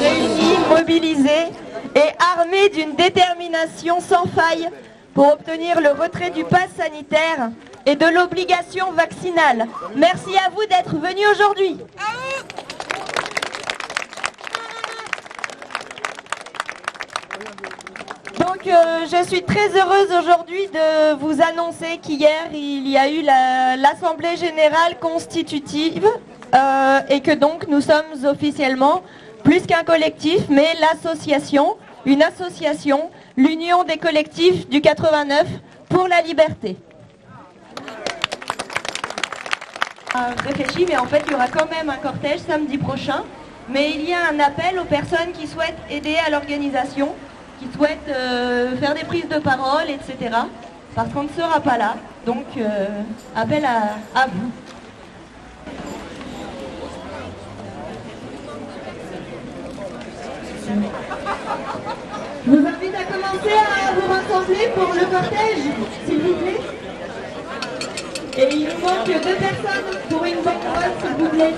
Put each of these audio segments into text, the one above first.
réunis, mobilisés et armés d'une détermination sans faille pour obtenir le retrait du pass sanitaire et de l'obligation vaccinale. Merci à vous d'être venus aujourd'hui. Donc euh, je suis très heureuse aujourd'hui de vous annoncer qu'hier il y a eu la- l'Assemblée Générale Constitutive euh, et que donc nous sommes officiellement plus qu'un collectif mais l'association, une association, l'Union des collectifs du 89 pour la liberté. Euh, réfléchi, mais en fait il y aura quand même un cortège samedi prochain. Mais il y a un appel aux personnes qui souhaitent aider à l'organisation, qui souhaitent euh, faire des prises de parole, etc. Parce qu'on ne sera pas là. Donc euh, appel à, à vous. Je vous invite à commencer à vous rassembler pour le cortège, s'il vous plaît. Et il nous manque deux personnes pour une banderole, s'il vous plaît.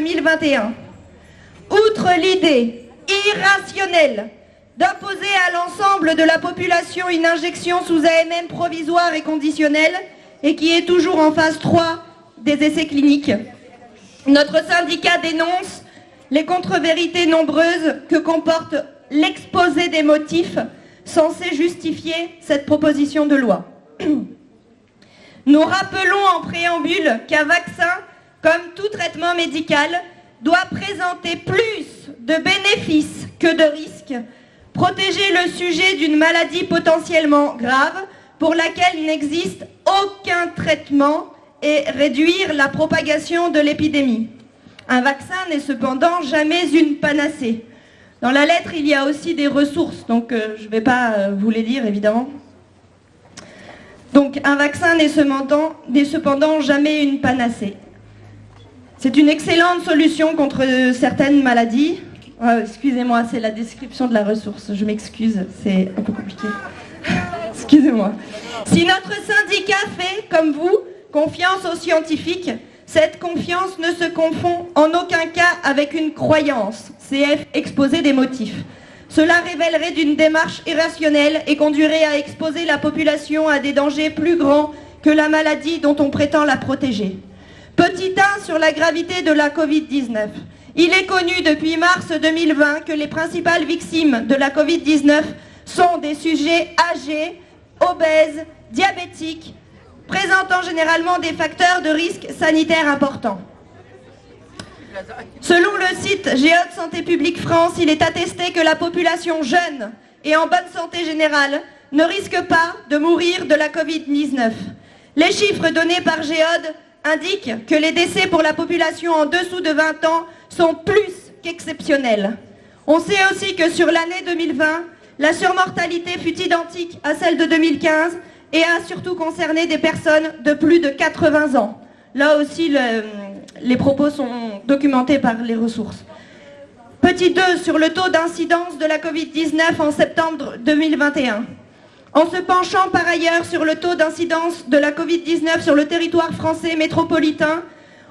2021. Outre l'idée irrationnelle d'imposer à l'ensemble de la population une injection sous AMM provisoire et conditionnelle et qui est toujours en phase 3 des essais cliniques, notre syndicat dénonce les contre-vérités nombreuses que comporte l'exposé des motifs censés justifier cette proposition de loi. Nous rappelons en préambule qu'un vaccin, comme tout traitement médical, doit présenter plus de bénéfices que de risques, protéger le sujet d'une maladie potentiellement grave pour laquelle il n'existe aucun traitement et réduire la propagation de l'épidémie. Un vaccin n'est cependant jamais une panacée. Dans la lettre, il y a aussi des ressources, donc euh, je ne vais pas euh, vous les dire évidemment. Donc un vaccin n'est cependant jamais une panacée. C'est une excellente solution contre certaines maladies. Oh, excusez-moi, c'est la description de la ressource. Je m'excuse, c'est un peu compliqué. Excusez-moi. Si notre syndicat fait, comme vous, confiance aux scientifiques, cette confiance ne se confond en aucun cas avec une croyance. CF exposer des motifs. Cela révélerait d'une démarche irrationnelle et conduirait à exposer la population à des dangers plus grands que la maladie dont on prétend la protéger. Petit 1 sur la gravité de la Covid-19. Il est connu depuis mars 2020 que les principales victimes de la Covid-19 sont des sujets âgés, obèses, diabétiques, présentant généralement des facteurs de risque sanitaire importants. Selon le site Géode Santé publique France, il est attesté que la population jeune et en bonne santé générale ne risque pas de mourir de la Covid-19. Les chiffres donnés par Géode indiquent que les décès pour la population en dessous de 20 ans sont plus qu'exceptionnels. On sait aussi que sur l'année 2020, la surmortalité fut identique à celle de 2015 et a surtout concerné des personnes de plus de 80 ans. Là aussi, les propos sont documentés par les ressources. Petit 2 sur le taux d'incidence de la Covid-19 en septembre 2021. En se penchant par ailleurs sur le taux d'incidence de la Covid-19 sur le territoire français métropolitain,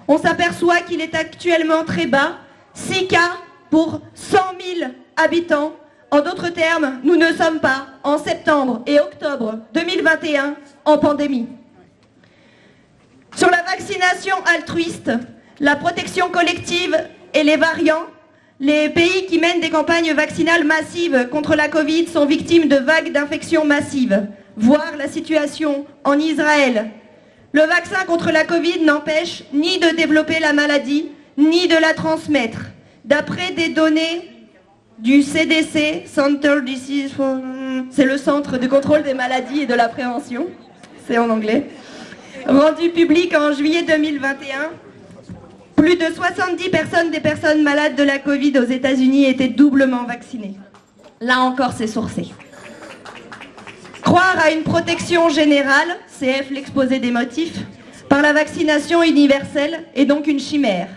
on s'aperçoit qu'il est actuellement très bas, 6 cas pour 100 000 habitants en d'autres termes, nous ne sommes pas en septembre et octobre 2021 en pandémie. Sur la vaccination altruiste, la protection collective et les variants, les pays qui mènent des campagnes vaccinales massives contre la Covid sont victimes de vagues d'infections massives, voire la situation en Israël. Le vaccin contre la Covid n'empêche ni de développer la maladie, ni de la transmettre. D'après des données du CDC, Center c'est le Centre de contrôle des maladies et de la prévention, c'est en anglais, rendu public en juillet 2021. Plus de 70 personnes des personnes malades de la Covid aux États-Unis étaient doublement vaccinées. Là encore, c'est sourcé. Croire à une protection générale, CF l'exposé des motifs, par la vaccination universelle est donc une chimère.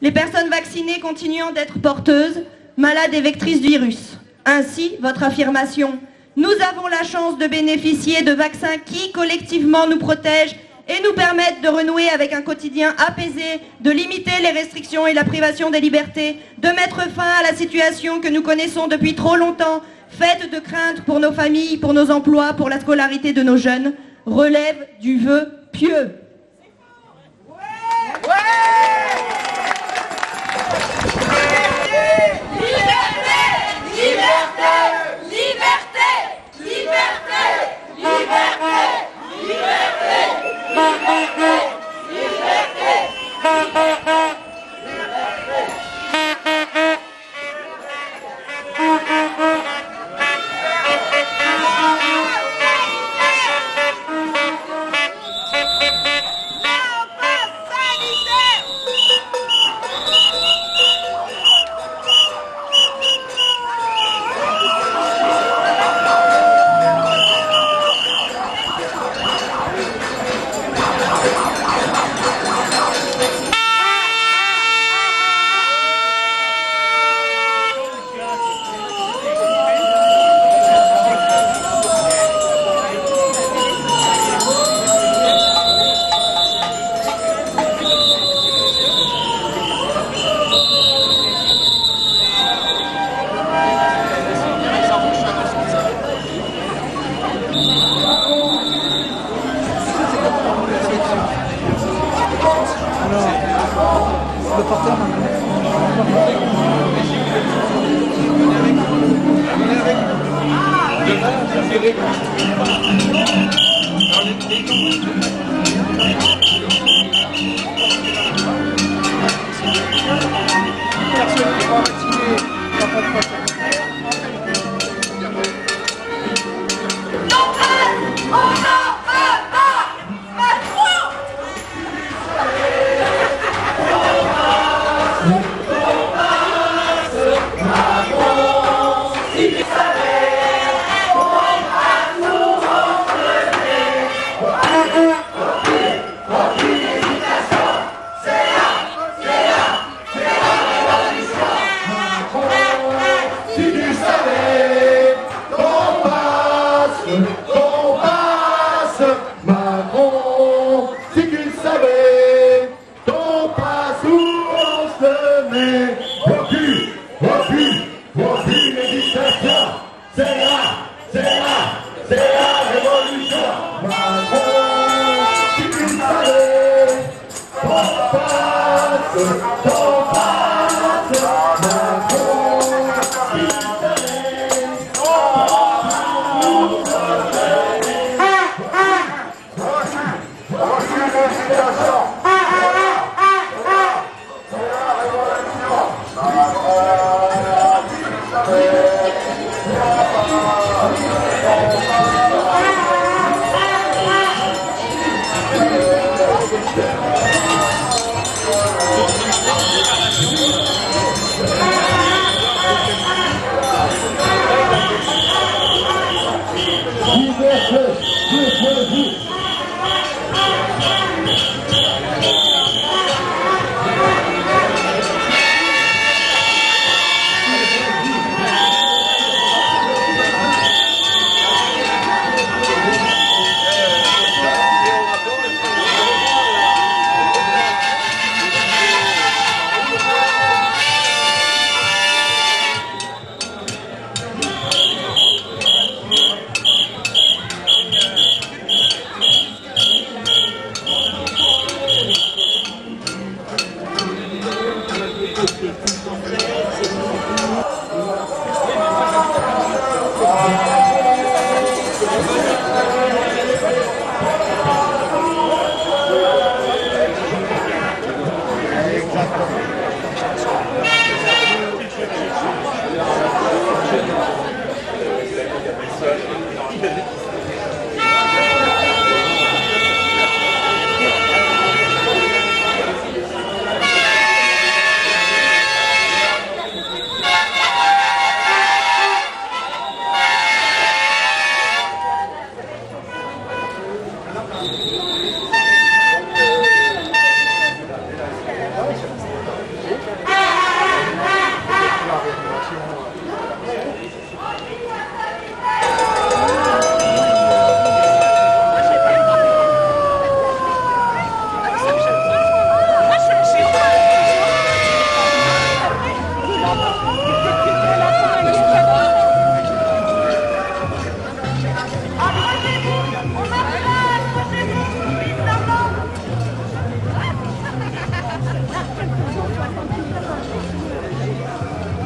Les personnes vaccinées continuant d'être porteuses malade et vectrice du virus. Ainsi, votre affirmation « Nous avons la chance de bénéficier de vaccins qui, collectivement, nous protègent et nous permettent de renouer avec un quotidien apaisé, de limiter les restrictions et la privation des libertés, de mettre fin à la situation que nous connaissons depuis trop longtemps, faite de craintes pour nos familles, pour nos emplois, pour la scolarité de nos jeunes, relève du vœu pieux. Thank you.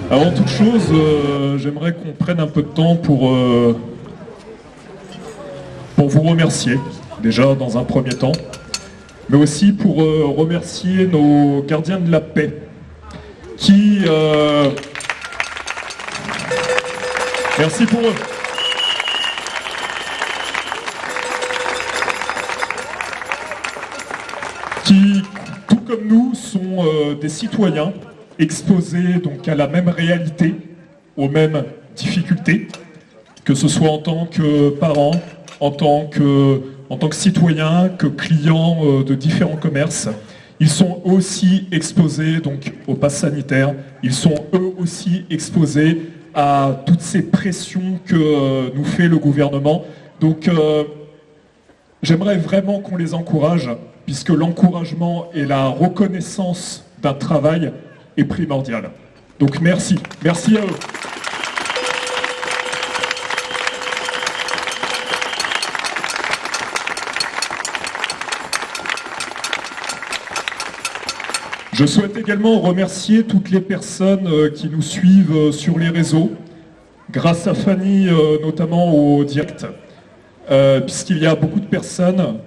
Avant toute chose, euh, j'aimerais qu'on prenne un peu de temps pour, euh, pour vous remercier, déjà dans un premier temps, mais aussi pour euh, remercier nos gardiens de la paix qui... Merci pour eux. Qui, tout comme nous, sont des citoyens exposés donc à la même réalité, aux mêmes difficultés, que ce soit en tant que parents, en tant que, en tant que citoyens, que clients euh, de différents commerces. Ils sont aussi exposés donc au pass sanitaire. Ils sont eux aussi exposés à toutes ces pressions que euh, nous fait le gouvernement. Donc euh, j'aimerais vraiment qu'on les encourage, puisque l'encouragement et la reconnaissance d'un travail est primordial. Donc merci, merci à eux. Je souhaite également remercier toutes les personnes euh, qui nous suivent euh, sur les réseaux, grâce à Fanny euh, notamment au direct, puisqu'il y a beaucoup de personnes,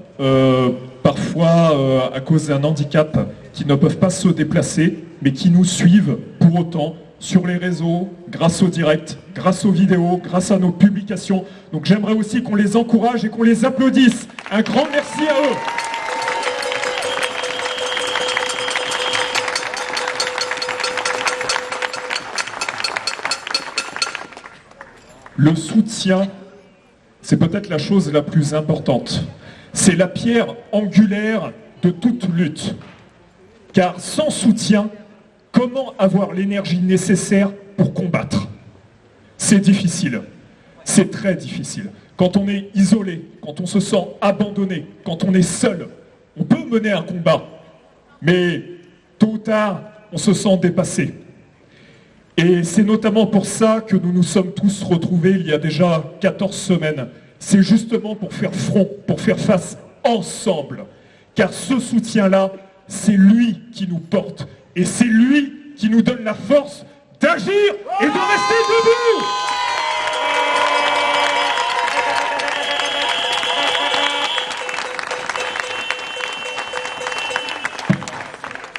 parfois à cause d'un handicap, qui ne peuvent pas se déplacer, mais qui nous suivent pour autant sur les réseaux, grâce au direct, grâce aux vidéos, grâce à nos publications. Donc j'aimerais aussi qu'on les encourage et qu'on les applaudisse. Un grand merci à eux. Le soutien, c'est peut-être la chose la plus importante. C'est la pierre angulaire de toute lutte. Car sans soutien, comment avoir l'énergie nécessaire pour combattre? C'est difficile. C'est très difficile. Quand on est isolé, quand on se sent abandonné, quand on est seul, on peut mener un combat. Mais tôt ou tard, on se sent dépassé. Et c'est notamment pour ça que nous nous sommes tous retrouvés il y a déjà 14 semaines. C'est justement pour faire front, pour faire face ensemble. Car ce soutien-là, c'est lui qui nous porte. Et c'est lui qui nous donne la force d'agir et de rester debout.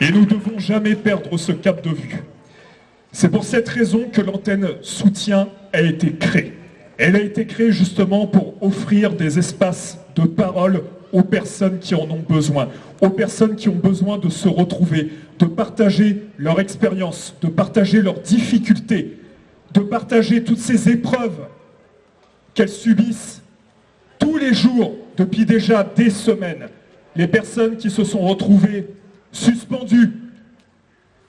Et nous ne devons jamais perdre ce cap de vue. C'est pour cette raison que l'antenne soutien a été créée. Elle a été créée justement pour offrir des espaces de parole aux personnes qui en ont besoin, aux personnes qui ont besoin de se retrouver, de partager leur expérience, de partager leurs difficultés, de partager toutes ces épreuves qu'elles subissent tous les jours depuis déjà des semaines. Les personnes qui se sont retrouvées suspendues,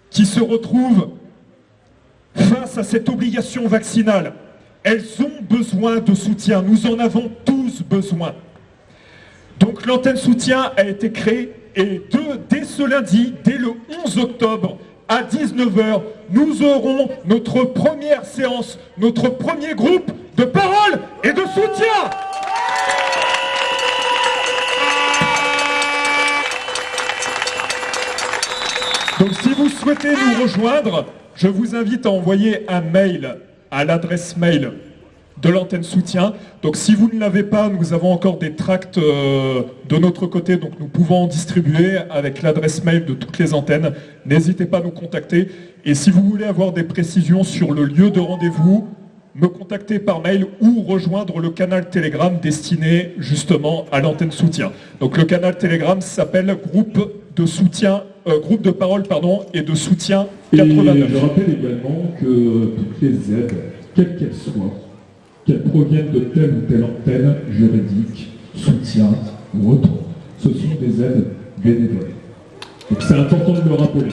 qui se retrouvent face à cette obligation vaccinale, elles ont besoin de soutien. Nous en avons tous besoin. Donc l'antenne soutien a été créée et dès ce lundi, dès le 11 octobre, à 19h, nous aurons notre première séance, notre premier groupe de parole et de soutien. Donc si vous souhaitez nous rejoindre, je vous invite à envoyer un mail à l'adresse mail de l'antenne soutien. Donc si vous ne l'avez pas, nous avons encore des tracts euh, de notre côté, donc nous pouvons en distribuer avec l'adresse mail de toutes les antennes. N'hésitez pas à nous contacter. Et si vous voulez avoir des précisions sur le lieu de rendez-vous, me contacter par mail ou rejoindre le canal Telegram destiné justement à l'antenne soutien. Donc le canal Telegram s'appelle groupe de soutien, euh, groupe de parole pardon, et de soutien Et 89. je rappelle également que toutes les aides, quelles qu'elles soient, qu'elles proviennent de telle ou telle antenne juridique, soutien ou autre, ce sont des aides bénévoles. Donc c'est important de le rappeler.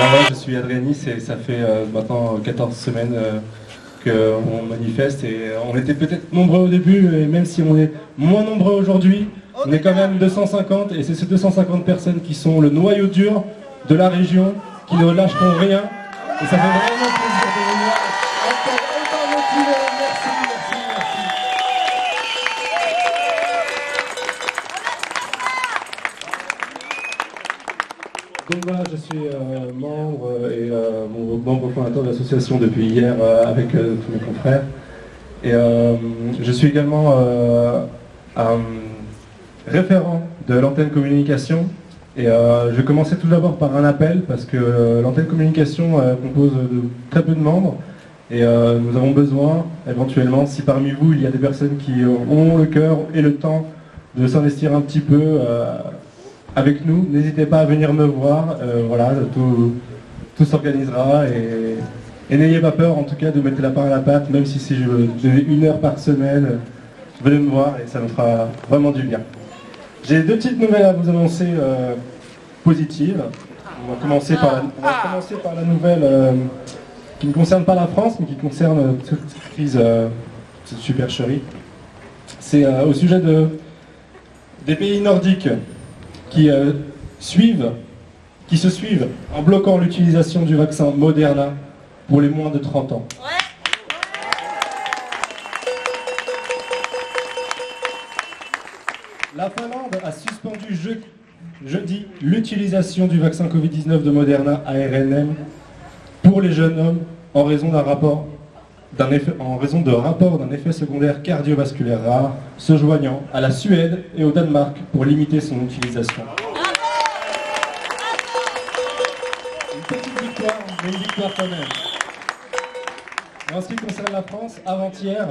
Moi, je suis Adrianis et ça fait euh, maintenant 14 semaines euh, qu'on manifeste et on était peut-être nombreux au début et même si on est moins nombreux aujourd'hui, on est quand même 250 et c'est ces 250 personnes qui sont le noyau dur de la région, qui ne lâcheront rien. Et ça fait vraiment plaisir Je suis euh, membre et euh, membre fondateur de l'association depuis hier euh, avec euh, tous mes confrères. Et euh, je suis également euh, référent de l'antenne communication. Et euh, je vais commencer tout d'abord par un appel parce que euh, l'antenne communication euh, compose de très peu de membres. Et euh, nous avons besoin, éventuellement, si parmi vous il y a des personnes qui ont le cœur et le temps de s'investir un petit peu euh, avec nous, n'hésitez pas à venir me voir. Euh, voilà, tout, tout s'organisera et, et n'ayez pas peur en tout cas de mettre la part à la pâte, même si c'est une heure par semaine, venez me voir et ça me fera vraiment du bien. J'ai deux petites nouvelles à vous annoncer euh, positives. On va, commencer par la, on va commencer par la nouvelle euh, qui ne concerne pas la France, mais qui concerne euh, cette crise, cette supercherie. C'est au sujet de, des pays nordiques qui euh, suivent, qui se suivent en bloquant l'utilisation du vaccin Moderna pour les moins de 30 ans. La Finlande a suspendu je- jeudi l'utilisation du vaccin Covid-19 de Moderna ARNM pour les jeunes hommes en raison d'un rapport effet- en raison de rapport d'un effet secondaire cardiovasculaire rare, se joignant à la Suède et au Danemark pour limiter son utilisation. Une petite victoire, mais une victoire quand même. En ce qui concerne la France, avant-hier,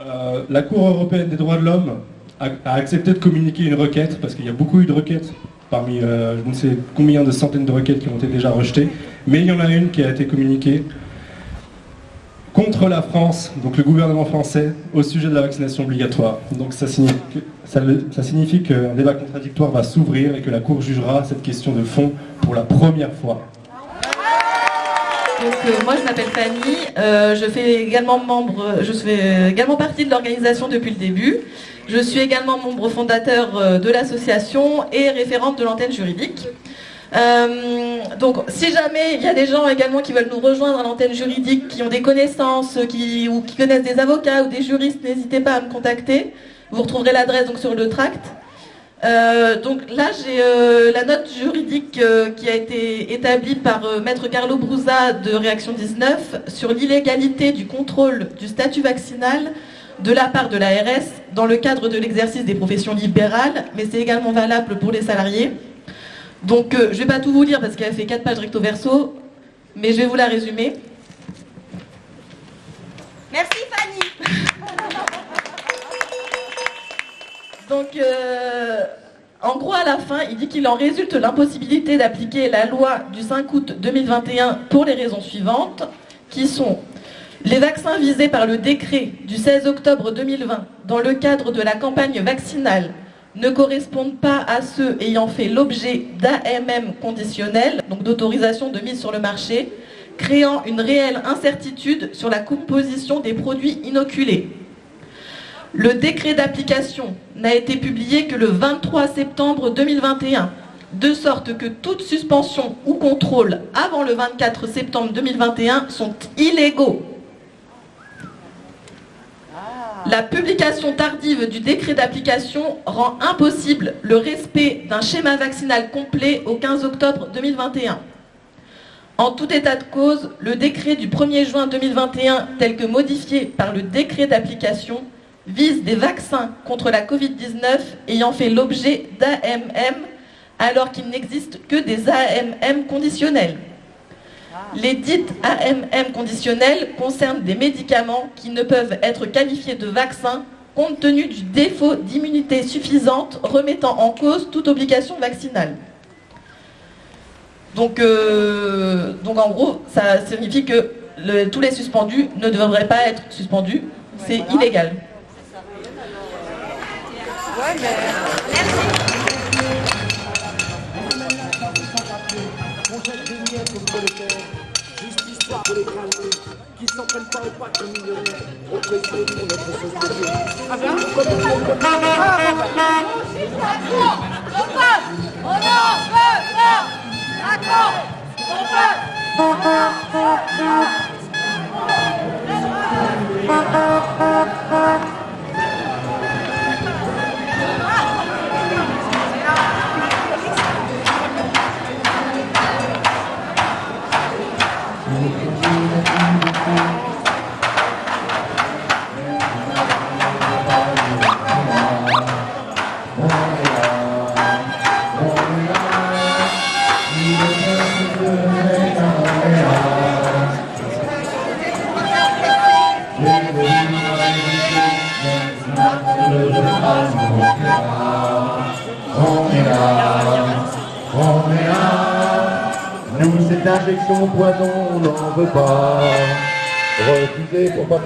euh, la Cour européenne des droits de l'homme a, a accepté de communiquer une requête, parce qu'il y a beaucoup eu de requêtes, parmi euh, je ne sais combien de centaines de requêtes qui ont été déjà rejetées, mais il y en a une qui a été communiquée contre la France, donc le gouvernement français, au sujet de la vaccination obligatoire. Donc ça signifie, qu'un débat contradictoire va s'ouvrir et que la Cour jugera cette question de fond pour la première fois. Donc euh, moi je m'appelle Fanny, euh, je fais également membre, je fais également partie de l'organisation depuis le début. Je suis également membre fondateur euh, de l'association et référente de l'antenne juridique. Euh, donc si jamais il y a des gens également qui veulent nous rejoindre à l'antenne juridique, qui ont des connaissances, qui, ou qui connaissent des avocats ou des juristes, n'hésitez pas à me contacter. Vous retrouverez l'adresse donc sur le tract. Euh, donc là, j'ai euh, la note juridique euh, qui a été établie par euh, Maître Carlo Brusa de Réaction 19 sur l'illégalité du contrôle du statut vaccinal de la part de l'ARS dans le cadre de l'exercice des professions libérales, mais c'est également valable pour les salariés. Donc euh, je ne vais pas tout vous lire parce qu'elle fait 4 pages recto verso, mais je vais vous la résumer. Merci Fanny. Donc, euh, en gros, à la fin, il dit qu'il en résulte l'impossibilité d'appliquer la loi du 5 août 2021 pour les raisons suivantes, qui sont les vaccins visés par le décret du 16 octobre 2020 dans le cadre de la campagne vaccinale ne correspondent pas à ceux ayant fait l'objet d'AMM conditionnel, donc d'autorisation de mise sur le marché, créant une réelle incertitude sur la composition des produits inoculés. Le décret d'application n'a été publié que le 23 septembre 2021, de sorte que toute suspension ou contrôle avant le 24 septembre 2021 sont illégaux. La publication tardive du décret d'application rend impossible le respect d'un schéma vaccinal complet au 15 octobre 2021. En tout état de cause, le décret du 1er juin 2021, tel que modifié par le décret d'application, vise des vaccins contre la Covid-19 ayant fait l'objet d'AMM alors qu'il n'existe que des AMM conditionnels. Les dites AMM conditionnelles concernent des médicaments qui ne peuvent être qualifiés de vaccins compte tenu du défaut d'immunité suffisante remettant en cause toute obligation vaccinale. Donc, euh, donc en gros, ça signifie que le- tous les suspendus ne devraient pas être suspendus. C'est illégal. De les qui s'en prennent pas au pas comme millionnaires, oppressés pour notre société. Ah ben On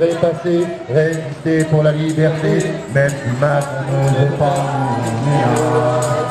Pas passer, résister pour la liberté, même si Macron ne veut pas,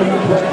On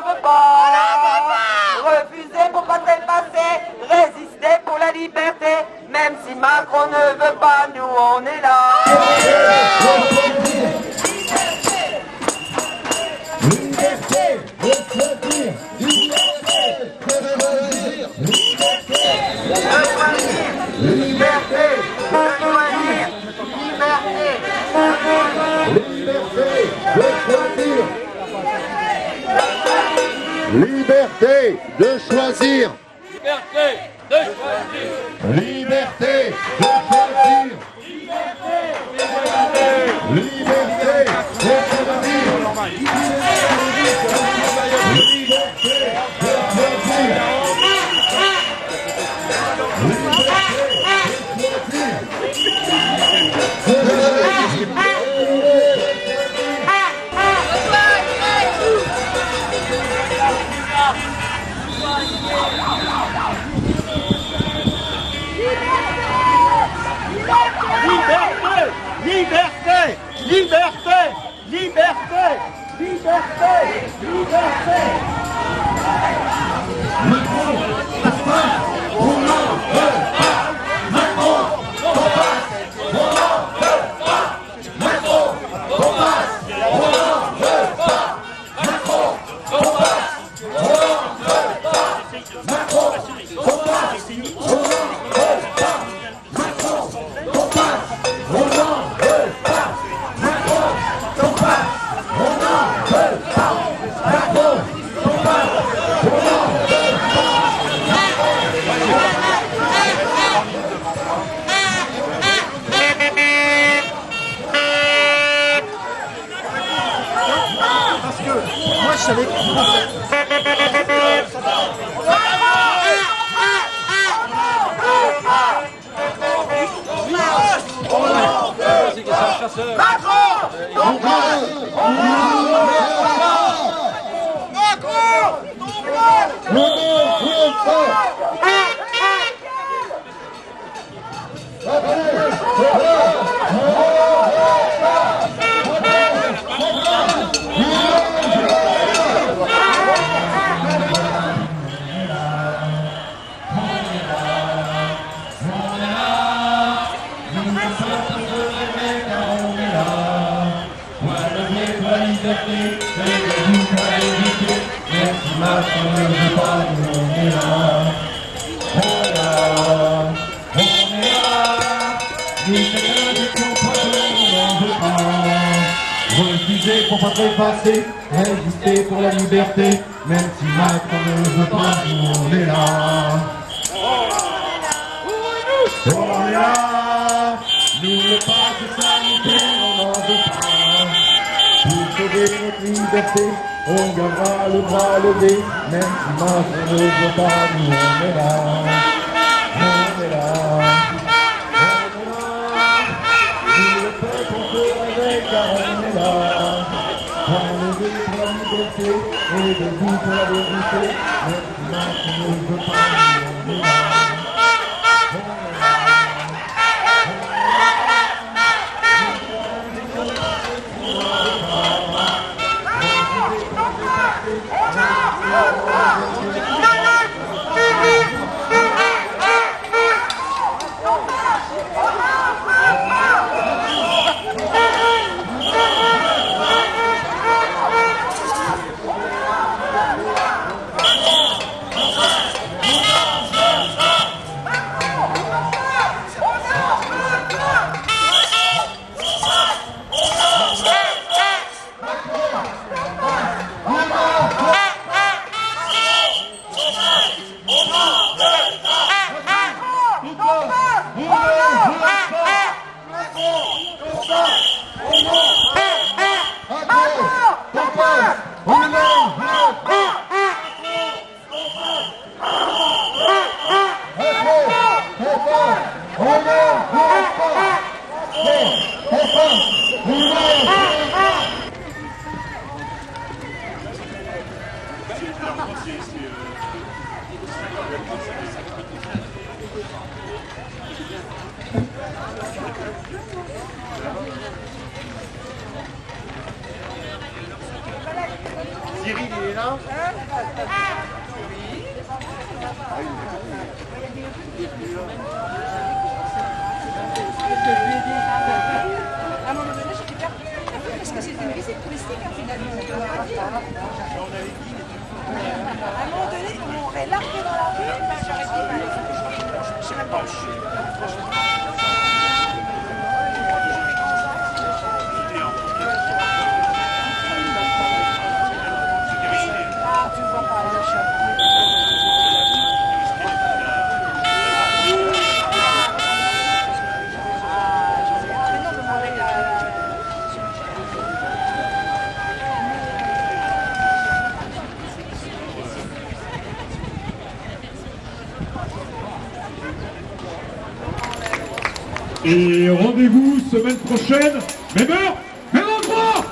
n'en veut pas. Refuser pour pas passer, résister pour la liberté. Même si Macron ne veut pas, nous on est là. Liberté Liberté Liberté Liberté Liberté Pour pas trépasser, résister pour la liberté, même si Macron ne veut pas, nous on est là. On est là, nous le passe sanitaire, on n'en veut pas. Pour sauver notre liberté, on gardera le bras levé, même si Macron ne veut pas, nous on est là. Et debout pour la vérité, même si Macron ne veut pas, nous on Et rendez-vous semaine prochaine, même heure, même endroit.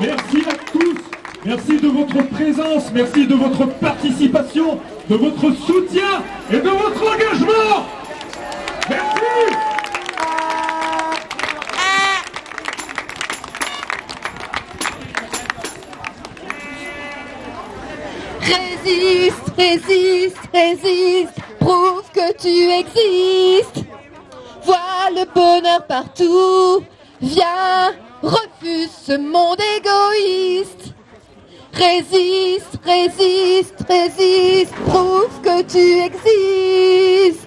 Merci à tous, merci de votre présence, merci de votre participation, de votre soutien et de votre engagement. Merci. Résiste, résiste, résiste, tu existes. Vois le bonheur partout, viens, refuse ce monde égoïste. Résiste, résiste, résiste, prouve que tu existes.